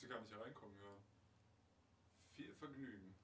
Sie gar nicht hereinkommen hören. Viel Vergnügen.